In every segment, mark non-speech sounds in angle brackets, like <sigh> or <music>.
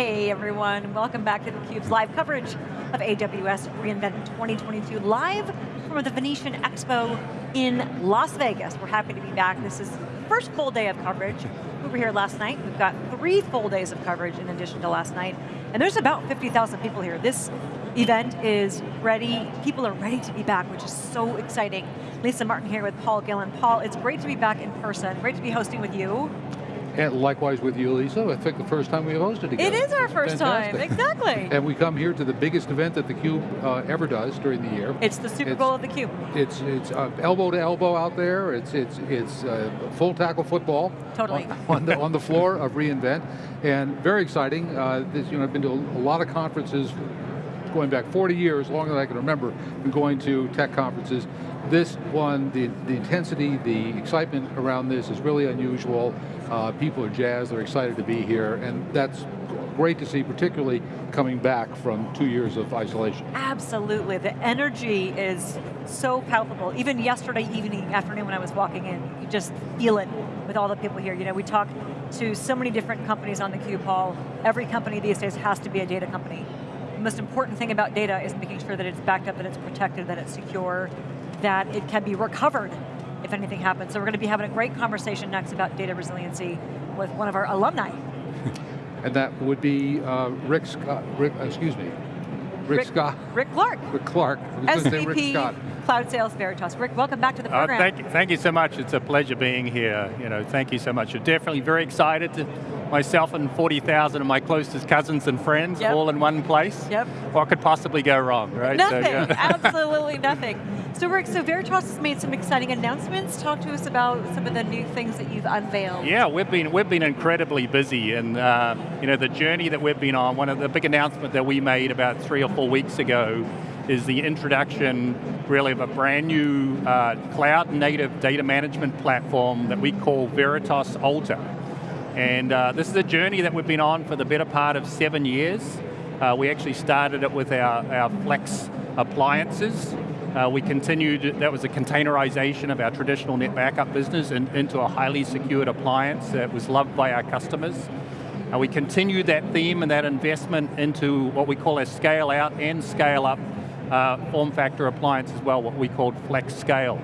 Hey everyone, welcome back to theCUBE's live coverage of AWS reInvent 2022, live from the Venetian Expo in Las Vegas. We're happy to be back. This is first full day of coverage. We were here last night. We've got three full days of coverage in addition to last night. And there's about 50,000 people here. This event is ready. People are ready to be back, which is so exciting. Lisa Martin here with Paul Gillin. Paul, it's great to be back in person. Great to be hosting with you. And likewise with you, Lisa. I think the first time we hosted together. It is our first Fantastic. time, exactly. and we come here to the biggest event that theCUBE uh, ever does during the year. It's the Super It's- Bowl of the Cube. It's it's uh, elbow to elbow out there. It's it's it's uh, full tackle football. Totally. On, on the on the floor of reInvent, and very exciting. Uh, this, you know, I've been to a, a lot of conferences, going back 40 years, longer than I can remember. Been going to tech conferences. This one, the the intensity, the excitement around this is really unusual. Uh, people are jazzed. They're excited to be here, and that's great to see, particularly coming back from two years of isolation. Absolutely, the energy is so palpable. Even yesterday evening, afternoon when I was walking in, you just feel it with all the people here. You know, we talk to so many different companies on the Cube Hall. Every company these days has to be a data company. The most important thing about data is making sure that it's backed up, that it's protected, that it's secure, that it can be recovered if anything happens. So we're going to be having a great conversation next about data resiliency with one of our alumni. <laughs> And that would be uh, Rick Scott, Rick, excuse me, Rick, Scott, Rick Clark, Rick Clark. I was gonna say Rick Scott. SVP Cloud Sales Veritas. Rick, welcome back to the Uh, program. thank, you, thank you so much. It's a pleasure being here. You know, thank you so much. We're definitely very excited. To, myself and 40,000 of my closest cousins and friends Yep. all in one place. Yep. What could possibly go wrong, right? Nothing, So, yeah. <laughs> absolutely nothing. So Rick, so Veritas has made some exciting announcements. Talk to us about some of the new things that you've unveiled. Yeah, we've been we've been incredibly busy, and uh, you know the journey that we've been on. One of the big announcement that we made about three or four weeks ago is the introduction, really, of a brand new uh, cloud-native data management platform that we call Veritas Alta. And uh, this is a journey that we've been on for the better part of seven years. Uh, we actually started it with our, our Flex appliances. Uh, we continued, that was a containerization of our traditional net backup business in, into a highly secured appliance that was loved by our customers. Uh, we continued that theme and that investment into what we call a scale out and scale up uh, form factor appliance as well, what we called Flex Scale.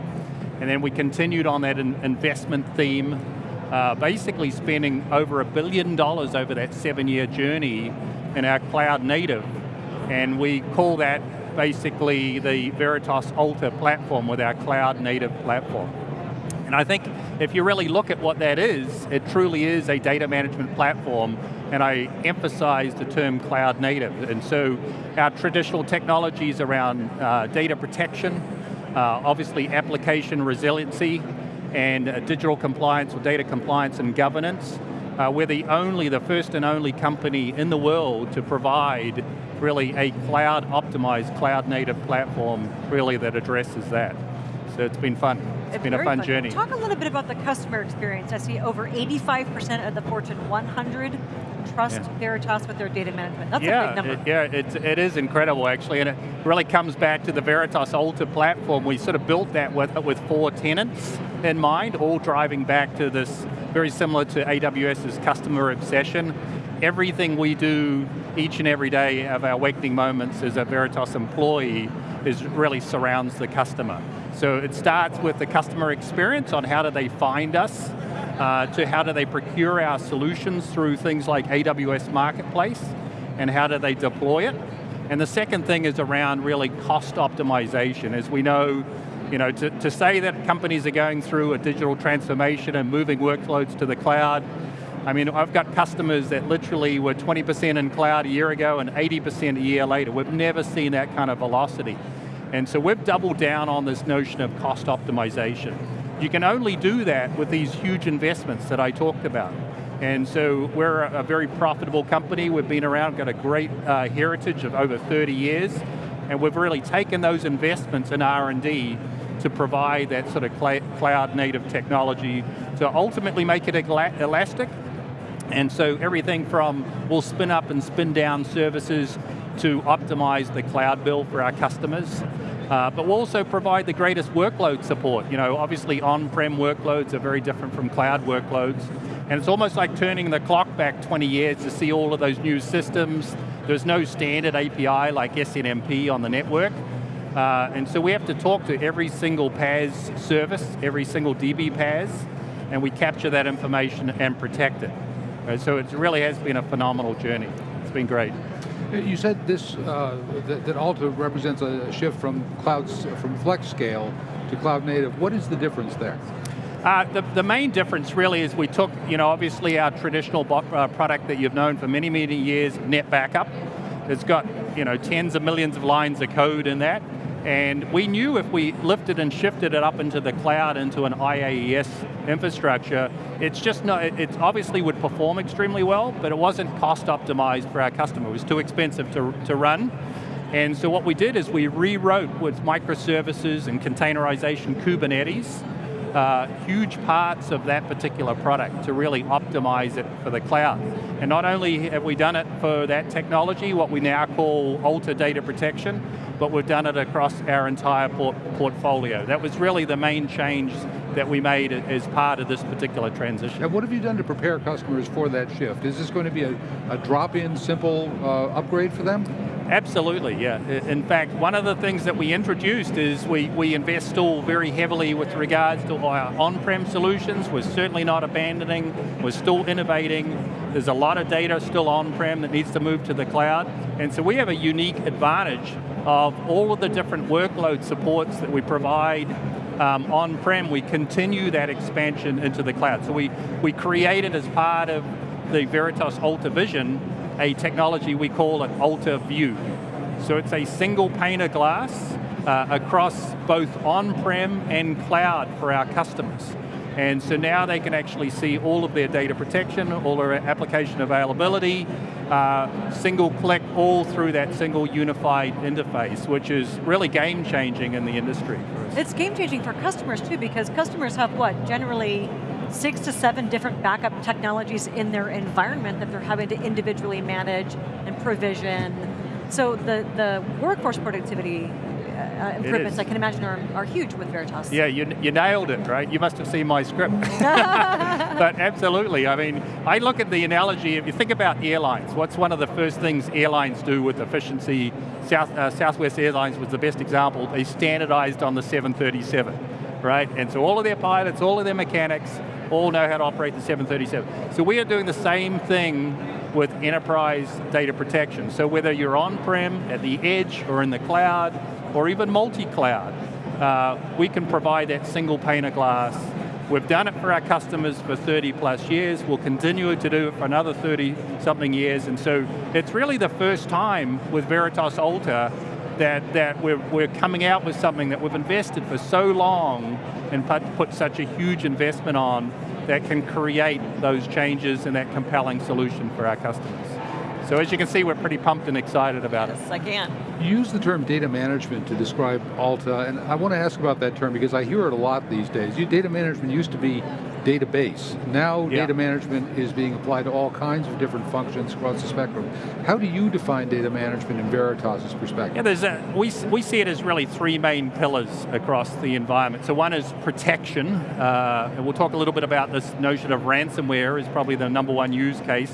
And then we continued on that in investment theme, uh, basically spending over a billion dollars over that seven year journey in our cloud native. And we call that basically the Veritas Alta platform with our cloud native platform. And I think if you really look at what that is, it truly is a data management platform, and I emphasize the term cloud native. And so our traditional technologies around uh, data protection, uh, obviously application resiliency, and uh, digital compliance or data compliance and governance. Uh, we're the only, the first and only company in the world to provide really a cloud optimized, cloud native platform really that addresses that. So it's been fun. It's been a very fun, journey. Talk a little bit about the customer experience. I see over 85% of the Fortune 100 trust Yeah. Veritas with their data management. That's yeah, a big number. It, yeah, it's, it is incredible actually, and it really comes back to the Veritas Alta platform. We sort of built that with, with four tenants in mind, all driving back to this very similar to AWS's customer obsession. Everything we do each and every day of our waking moments as a Veritas employee is really surrounds the customer. So it starts with the customer experience on how do they find us, uh, to how do they procure our solutions through things like AWS Marketplace, and how do they deploy it. And the second thing is around really cost optimization. As we know, you know, to, to say that companies are going through a digital transformation and moving workloads to the cloud, I mean, I've got customers that literally were 20% in cloud a year ago and 80% a year later. We've never seen that kind of velocity. And so we've doubled down on this notion of cost optimization. You can only do that with these huge investments that I talked about. And so we're a very profitable company. We've been around, got a great uh, heritage of over 30 years, and we've really taken those investments in R&D to provide that sort of cloud native technology to ultimately make it elastic. And so everything from, we'll spin up and spin down services to optimize the cloud bill for our customers. Uh, but we'll also provide the greatest workload support. You know, obviously on-prem workloads are very different from cloud workloads. And it's almost like turning the clock back 20 years to see all of those new systems. There's no standard API like SNMP on the network. Uh, and so we have to talk to every single PaaS service, every single DB PaaS, and we capture that information and protect it. Uh, so it really has been a phenomenal journey. It's been great. You said this, uh, that, that, Alta represents a shift from clouds, from flex scale to cloud native. What is the difference there? Uh, the, the, main difference really is we took, you know, obviously our traditional uh, product that you've known for many, many years, Net Backup. It's got, you know, tens of millions of lines of code in that. And we knew if we lifted and shifted it up into the cloud, into an IaaS infrastructure, it's just not, it obviously would perform extremely well, but it wasn't cost optimized for our customer. It was too expensive to, to run. And so what we did is we rewrote with microservices and containerization Kubernetes, uh, huge parts of that particular product to really optimize it for the cloud. And not only have we done it for that technology, what we now call Alta Data Protection, but we've done it across our entire port portfolio. That was really the main change that we made as part of this particular transition. And what have you done to prepare customers for that shift? Is this going to be a, a drop-in, simple uh, upgrade for them? Absolutely, yeah. In fact, one of the things that we introduced is we, we invest still very heavily with regards to our on-prem solutions. We're certainly not abandoning, we're still innovating. There's a lot of data still on-prem that needs to move to the cloud. And so we have a unique advantage of all of the different workload supports that we provide um, on-prem, we continue that expansion into the cloud. So we, we created as part of the Veritas Alta Vision, a technology we call an Alta View. So it's a single pane of glass uh, across both on-prem and cloud for our customers. And so now they can actually see all of their data protection, all their application availability, uh, single click all through that single unified interface, which is really game changing in the industry. It's game changing for customers too, because customers have what, generally six to seven different backup technologies in their environment that they're having to individually manage and provision. So the, the workforce productivity uh, improvements I can imagine are, are huge with Veritas. Yeah, you, you nailed it, right? You must have seen my script. <laughs> <laughs> but absolutely, I mean, I look at the analogy, if you think about airlines, what's one of the first things airlines do with efficiency? South, uh, Southwest Airlines was the best example. They standardized on the 737, right? And so all of their pilots, all of their mechanics, all know how to operate the 737. So we are doing the same thing with enterprise data protection. So whether you're on-prem, at the edge, or in the cloud, or even multi-cloud, uh, we can provide that single pane of glass. We've done it for our customers for 30 plus years, we'll continue to do it for another 30 something years, and so it's really the first time with Veritas Alta that, that we're, we're coming out with something that we've invested for so long and put, put such a huge investment on that can create those changes and that compelling solution for our customers. So as you can see, we're pretty pumped and excited about yes, it. Yes, I can. You use the term data management to describe Alta, and I want to ask about that term because I hear it a lot these days. You, data management used to be database. Now yeah. data management is being applied to all kinds of different functions across the spectrum. How do you define data management in Veritas' perspective? Yeah, there's a, we, we see it as really three main pillars across the environment. So one is protection, uh, and we'll talk a little bit about this notion of ransomware is probably the number one use case.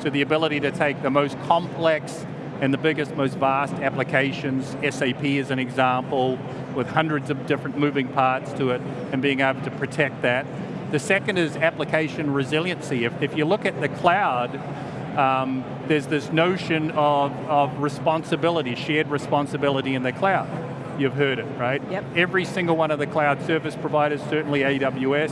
So the ability to take the most complex and the biggest, most vast applications, SAP is an example, with hundreds of different moving parts to it, and being able to protect that. The second is application resiliency. If, if you look at the cloud, um, there's this notion of, of responsibility, shared responsibility in the cloud. You've heard it, right? Yep. Every single one of the cloud service providers, certainly AWS,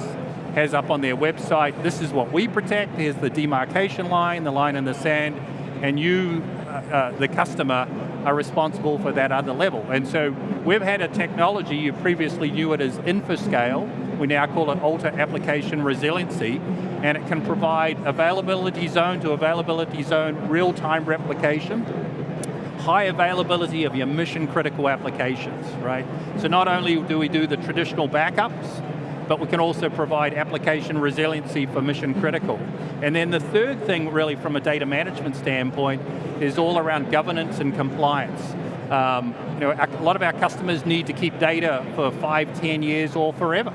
has up on their website, this is what we protect, here's the demarcation line, the line in the sand, and you, uh, uh, the customer, are responsible for that other level. And so we've had a technology, you previously knew it as InfoScale, we now call it Alta Application Resiliency, and it can provide availability zone to availability zone real-time replication, high availability of your mission critical applications, right? So not only do we do the traditional backups, but we can also provide application resiliency for mission critical. And then the third thing really from a data management standpoint is all around governance and compliance. Um, you know, a lot of our customers need to keep data for five, ten years or forever.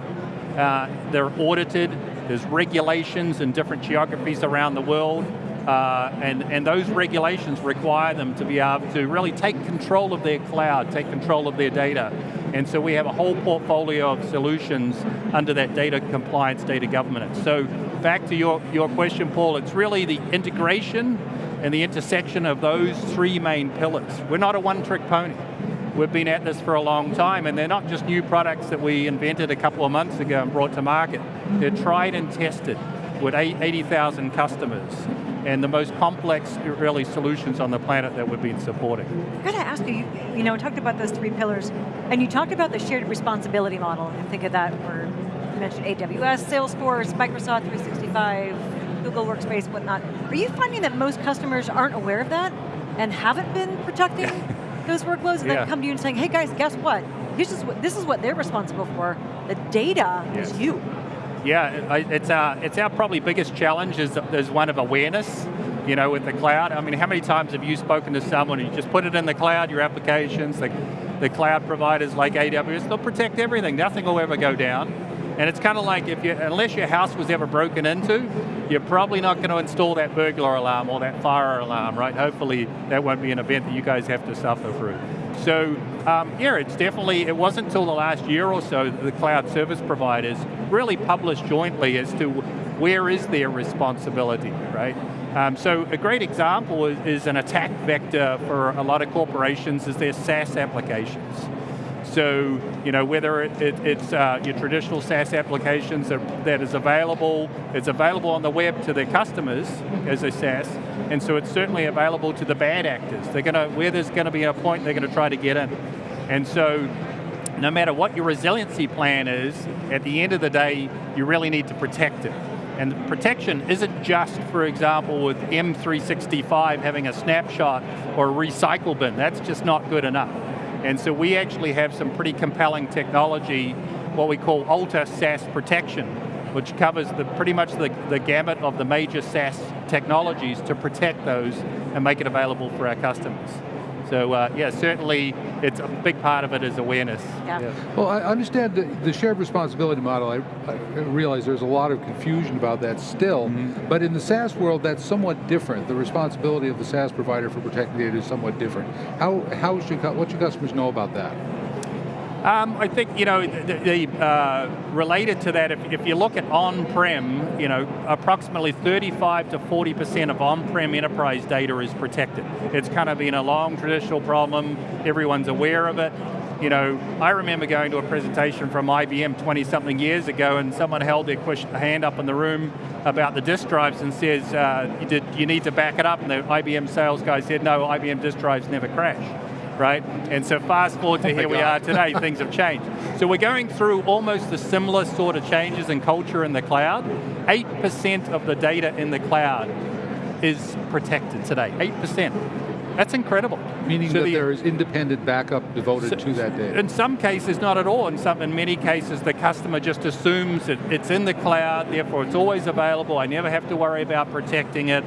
Uh, they're audited, there's regulations in different geographies around the world, uh, and, and those regulations require them to be able to really take control of their cloud, take control of their data. And so we have a whole portfolio of solutions under that data compliance, data governance. So back to your, your question, Paul, it's really the integration and the intersection of those three main pillars. We're not a one-trick pony. We've been at this for a long time, and they're not just new products that we invented a couple of months ago and brought to market. They're tried and tested with 80,000 customers and the most complex, really, solutions on the planet that we've been supporting. I've got to ask you, you, you know, talked about those three pillars, and you talked about the shared responsibility model, and think of that where you mentioned AWS, Salesforce, Microsoft 365, Google Workspace, whatnot. Are you finding that most customers aren't aware of that and haven't been protecting <laughs> those workloads and yeah. then come to you and saying, hey guys, guess what? This is what, this is what they're responsible for. The data yes. is you. Yeah, it's our, it's our probably biggest challenge is, is one of awareness, you know, with the cloud. I mean, how many times have you spoken to someone and you just put it in the cloud, your applications, the, the cloud providers like AWS, they'll protect everything, nothing will ever go down. And it's kind of like if you, unless your house was ever broken into, you're probably not going to install that burglar alarm or that fire alarm, right? Hopefully that won't be an event that you guys have to suffer through. So um, yeah, it's definitely, it wasn't until the last year or so that the cloud service providers really published jointly as to where is their responsibility, right? Um, so a great example is, is, an attack vector for a lot of corporations is their SaaS applications. So, you know, whether it, it, it's uh, your traditional SaaS applications that, that is available, it's available on the web to their customers as a SaaS, and so it's certainly available to the bad actors. They're going to, where there's going to be a point, they're going to try to get in. And so, no matter what your resiliency plan is, at the end of the day, you really need to protect it. And protection isn't just, for example, with M365 having a snapshot or a recycle bin. That's just not good enough. And so we actually have some pretty compelling technology, what we call Alta SaaS protection, which covers the, pretty much the, the gamut of the major SaaS technologies to protect those and make it available for our customers. So uh, yeah, certainly it's a big part of it is awareness. Yeah. yeah. Well, I understand the, the shared responsibility model. I, I, realize there's a lot of confusion about that still, mm -hmm. but in the SaaS world, that's somewhat different. The responsibility of the SaaS provider for protecting data is somewhat different. How, how should, what should customers know about that? Um, I think, you know, the, the uh, related to that, if, if, you look at on-prem, you know, approximately 35 to 40% of on-prem enterprise data is protected. It's kind of been a long traditional problem, everyone's aware of it. You know, I remember going to a presentation from IBM 20 something years ago and someone held their hand up in the room about the disk drives and says, uh, you, did, you need to back it up, and the IBM sales guy said, no, IBM disk drives never crash right? And so fast forward to <laughs> oh here we are today, <laughs> things have changed. So we're going through almost the similar sort of changes in culture in the cloud. 8% of the data in the cloud is protected today, 8%. That's incredible. Meaning so that the, there is independent backup devoted so, to that data. In some cases, not at all. In some, in many cases, the customer just assumes that it's in the cloud, therefore it's always available. I never have to worry about protecting it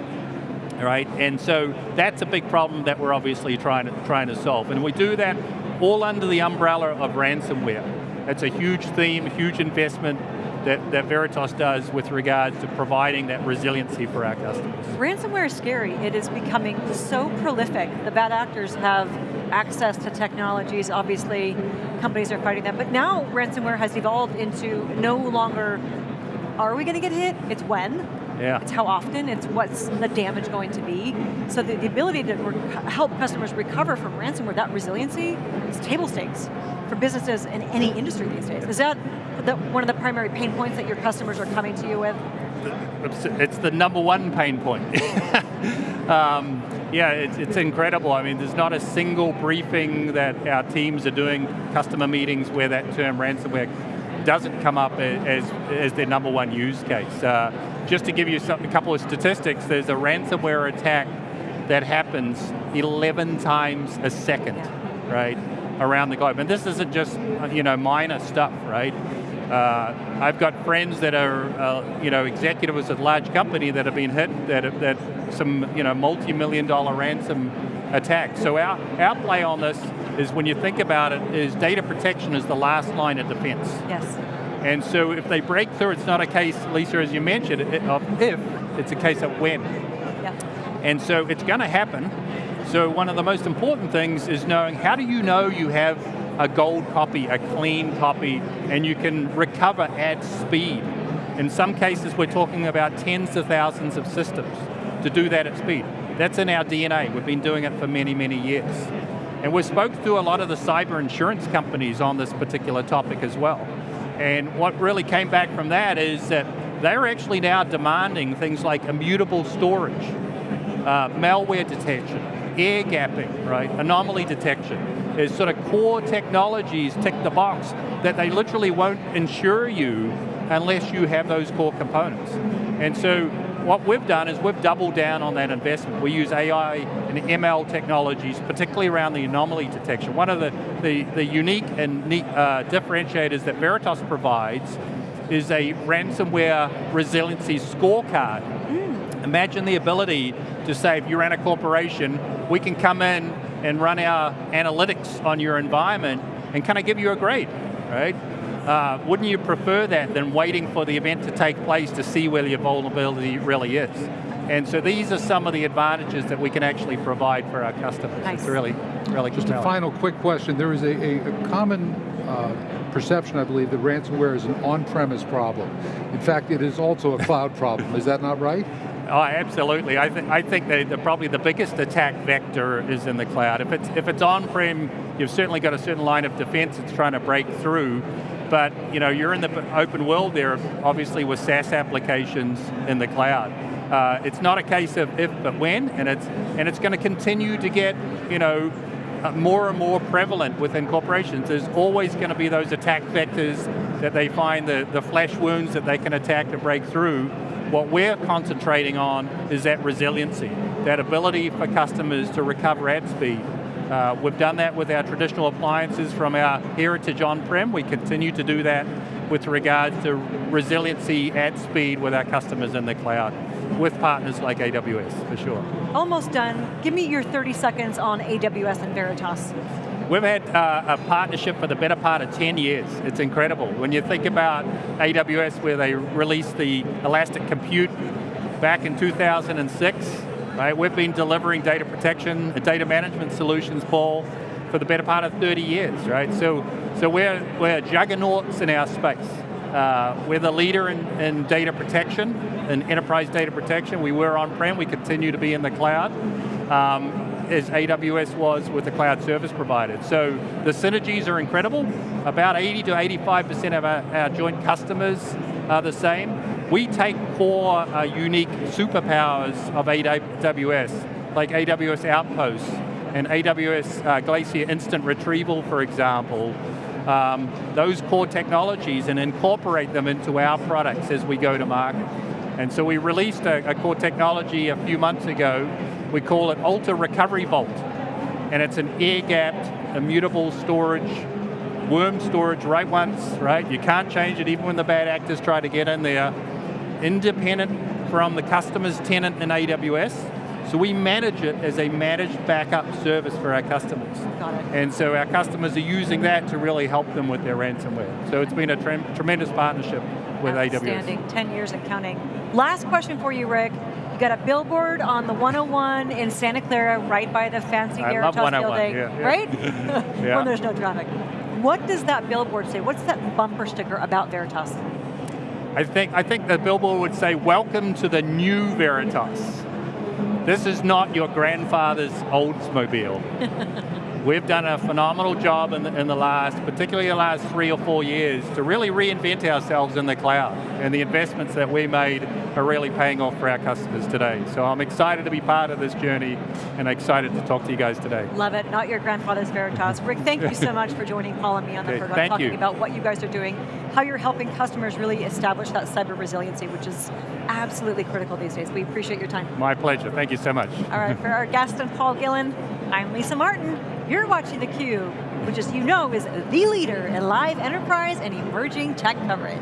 right? And so that's a big problem that we're obviously trying to, trying to solve. And we do that all under the umbrella of ransomware. That's a huge theme, huge investment that, that Veritas does with regards to providing that resiliency for our customers. Ransomware is scary. It is becoming so prolific. The bad actors have access to technologies. Obviously, companies are fighting them. But now ransomware has evolved into no longer, are we going to get hit? It's when. Yeah. It's how often, it's what's the damage going to be. So the, the ability to help customers recover from ransomware, that resiliency, is table stakes for businesses in any industry these days. Is that the, one of the primary pain points that your customers are coming to you with? It's the number one pain point. <laughs> um, yeah, it's, it's, incredible. I mean, there's not a single briefing that our teams are doing, customer meetings, where that term ransomware doesn't come up as, as their number one use case. Uh, just to give you some, a couple of statistics, there's a ransomware attack that happens 11 times a second, right, around the globe. And this isn't just, you know, minor stuff, right? Uh, I've got friends that are, uh, you know, executives at large company that have been hit, that, that some, you know, multi-million dollar ransom attack. So our, our play on this is when you think about it, is data protection is the last line of defense. Yes. And so if they break through, it's not a case, Lisa, as you mentioned, of if, it's a case of when. Yeah. And so it's going to happen. So one of the most important things is knowing how do you know you have a gold copy, a clean copy, and you can recover at speed. In some cases, we're talking about tens of thousands of systems to do that at speed. That's in our DNA. We've been doing it for many, many years. And we spoke to a lot of the cyber insurance companies on this particular topic as well. And what really came back from that is that they're actually now demanding things like immutable storage, uh, malware detection, air gapping, right, anomaly detection, is sort of core technologies tick the box that they literally won't insure you unless you have those core components. And so what we've done is we've doubled down on that investment. We use AI and ML technologies, particularly around the anomaly detection. One of the, the, the unique and neat uh, differentiators that Veritas provides is a ransomware resiliency scorecard. Mm. Imagine the ability to say, if you ran a corporation, we can come in and run our analytics on your environment and kind of give you a grade, right? Uh, wouldn't you prefer that than waiting for the event to take place to see where your vulnerability really is? And so these are some of the advantages that we can actually provide for our customers. Nice. It's really, really Just a final quick question. There is a, a, a common uh, perception, I believe, that ransomware is an on-premise problem. In fact, it is also a cloud problem. Is that not right? Oh, absolutely. I, th I think that the, probably the biggest attack vector is in the cloud. If it's, if it's on-prem, you've certainly got a certain line of defense it's trying to break through but you know, you're in the open world there, obviously with SaaS applications in the cloud. Uh, it's not a case of if but when, and it's and it's going to continue to get you know uh, more and more prevalent within corporations. There's always going to be those attack vectors that they find the the flash wounds that they can attack to break through. What we're concentrating on is that resiliency, that ability for customers to recover at speed, uh, we've done that with our traditional appliances from our heritage on-prem. We continue to do that with regards to resiliency at speed with our customers in the cloud, with partners like AWS, for sure. Almost done. Give me your 30 seconds on AWS and Veritas. We've had uh, a partnership for the better part of 10 years. It's incredible. When you think about AWS where they released the Elastic Compute back in 2006, Right? We've been delivering data protection and data management solutions, Paul, for the better part of 30 years, right? So, so we're, we're juggernauts in our space. Uh, we're the leader in, in data protection, in enterprise data protection. We were on-prem, we continue to be in the cloud, um, as AWS was with the cloud service provider. So the synergies are incredible. About 80 to 85% of our, our joint customers are the same. We take core uh, unique superpowers of AWS, like AWS Outposts and AWS uh, Glacier Instant Retrieval, for example, um, those core technologies and incorporate them into our products as we go to market. And so we released a, a core technology a few months ago. We call it Alta Recovery Vault. And it's an air-gapped, immutable storage, worm storage write once, right? You can't change it even when the bad actors try to get in there independent from the customer's tenant in AWS. So we manage it as a managed backup service for our customers. Got it. And so our customers are using that to really help them with their ransomware. So it's been a tre tremendous partnership with Outstanding. AWS. 10 years and counting. Last question for you, Rick. You got a billboard on the 101 in Santa Clara, right by the fancy I Veritas oh building, yeah, yeah. right? <laughs> yeah. when there's no traffic. What does that billboard say? What's that bumper sticker about Veritas? I think, I think the billboard would say, welcome to the new Veritas. This is not your grandfather's Oldsmobile. <laughs> We've done a phenomenal job in the, in the last, particularly the last three or four years, to really reinvent ourselves in the cloud. And the investments that we made are really paying off for our customers today. So I'm excited to be part of this journey and excited to talk to you guys today. Love it, not your grandfather's Veritas. Rick, thank you so <laughs> much for joining Paul and me on the program, talking you. about what you guys are doing, how you're helping customers really establish that cyber resiliency, which is absolutely critical these days. We appreciate your time. My pleasure, thank you so much. All right, for our guest and Paul Gillin, I'm Lisa Martin. You're watching theCUBE, which as you know is the leader in live enterprise and emerging tech coverage.